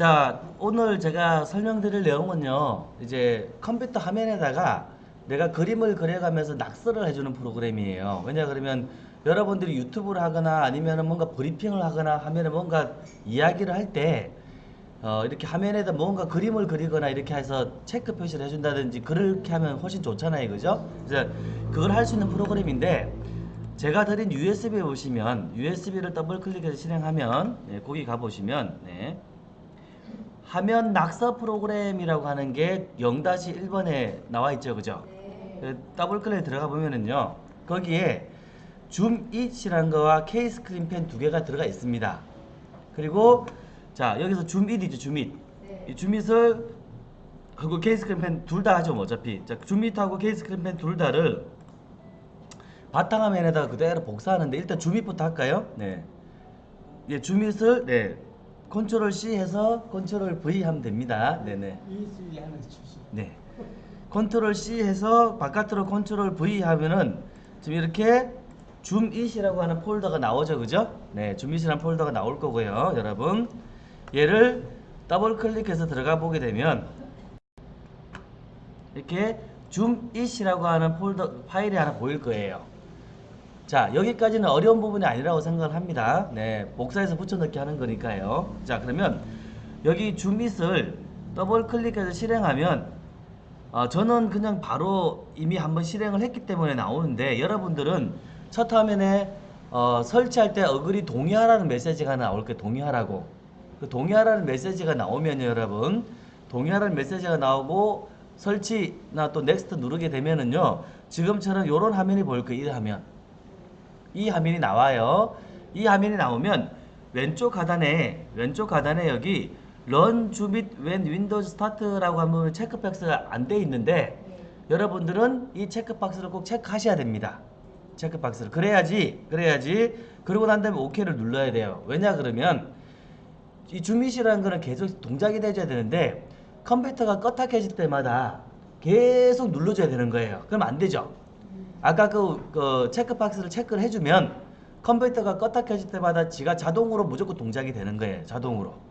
자, 오늘 제가 설명드릴 내용은요. 이제 컴퓨터 화면에다가 내가 그림을 그려가면서 낙서를 해주는 프로그램이에요. 왜냐 그러면 여러분들이 유튜브를 하거나 아니면 뭔가 브리핑을 하거나 하면은 뭔가 이야기를 할때 어, 이렇게 화면에다 뭔가 그림을 그리거나 이렇게 해서 체크 표시를 해준다든지 그렇게 하면 훨씬 좋잖아요. 그죠? 그래서 그걸 할 수 있는 프로그램인데 제가 드린 USB에 보시면 USB를 더블 클릭해서 실행하면 네, 거기 가보시면 네. 화면 낙서 프로그램이라고 하는 게 0-1번에 나와 있죠. 그죠? 그 더블 클릭 들어가 보면은요. 거기에 ZoomIt이라는 거와 K 스크린 펜 두 개가 들어가 있습니다. 그리고 자, 여기서 ZoomIt이죠. ZoomIt. 이 ZoomIt을 하고 K 스크린 펜 둘 다 하죠. 뭐 어차피. 자, ZoomIt하고 K 스크린 펜 둘 다를 바탕화면에다가 그대로 복사하는데 일단 ZoomIt부터 할까요? 네. 예, ZoomIt을 네. 컨트롤 C 해서 컨트롤 V 하면 됩니다. 네네. USB 하나 주시. 네. 컨트롤 C 해서 바깥으로 컨트롤 V 하면은 지금 이렇게 ZoomIt이라고 하는 폴더가 나오죠. 그죠? 네. ZoomIt이라는 폴더가 나올 거고요. 여러분. 얘를 더블 클릭해서 들어가 보게 되면 이렇게 ZoomIt이라고 하는 폴더 파일이 하나 보일 거예요. 자, 여기까지는 어려운 부분이 아니라고 생각을 합니다. 네, 복사해서 붙여넣기 하는 거니까요. 자, 그러면 여기 ZoomIt을 더블 클릭해서 실행하면 어, 저는 그냥 바로 이미 한번 실행을 했기 때문에 나오는데 여러분들은 첫 화면에 어, 설치할 때 agree 동의하라는 메시지가 나올 거예요. 동의하라고. 그 동의하라는 메시지가 나오면 여러분 동의하라는 메시지가 나오고 설치나 또 next 누르게 되면은요 지금처럼 이런 화면이 보일 거예요. 이 화면. 이 화면이 나와요. 이 화면이 나오면 왼쪽 하단에 왼쪽 하단에 여기 Run Jupit When Windows Start라고 하면 체크박스가 안 돼 있는데 여러분들은 이 체크박스를 꼭 체크하셔야 됩니다. 체크박스를 그래야지 그래야지 그러고 난 다음에 OK를 눌러야 돼요. 왜냐 그러면 이 줌밋이라는 거는 계속 동작이 돼줘야 되는데 컴퓨터가 껐다 켜질 때마다 계속 눌러줘야 되는 거예요. 그럼 안 되죠. 아까 그, 그 체크박스를 체크를 해주면 컴퓨터가 껐다 켜질 때마다 지가 자동으로 무조건 동작이 되는 거예요. 자동으로.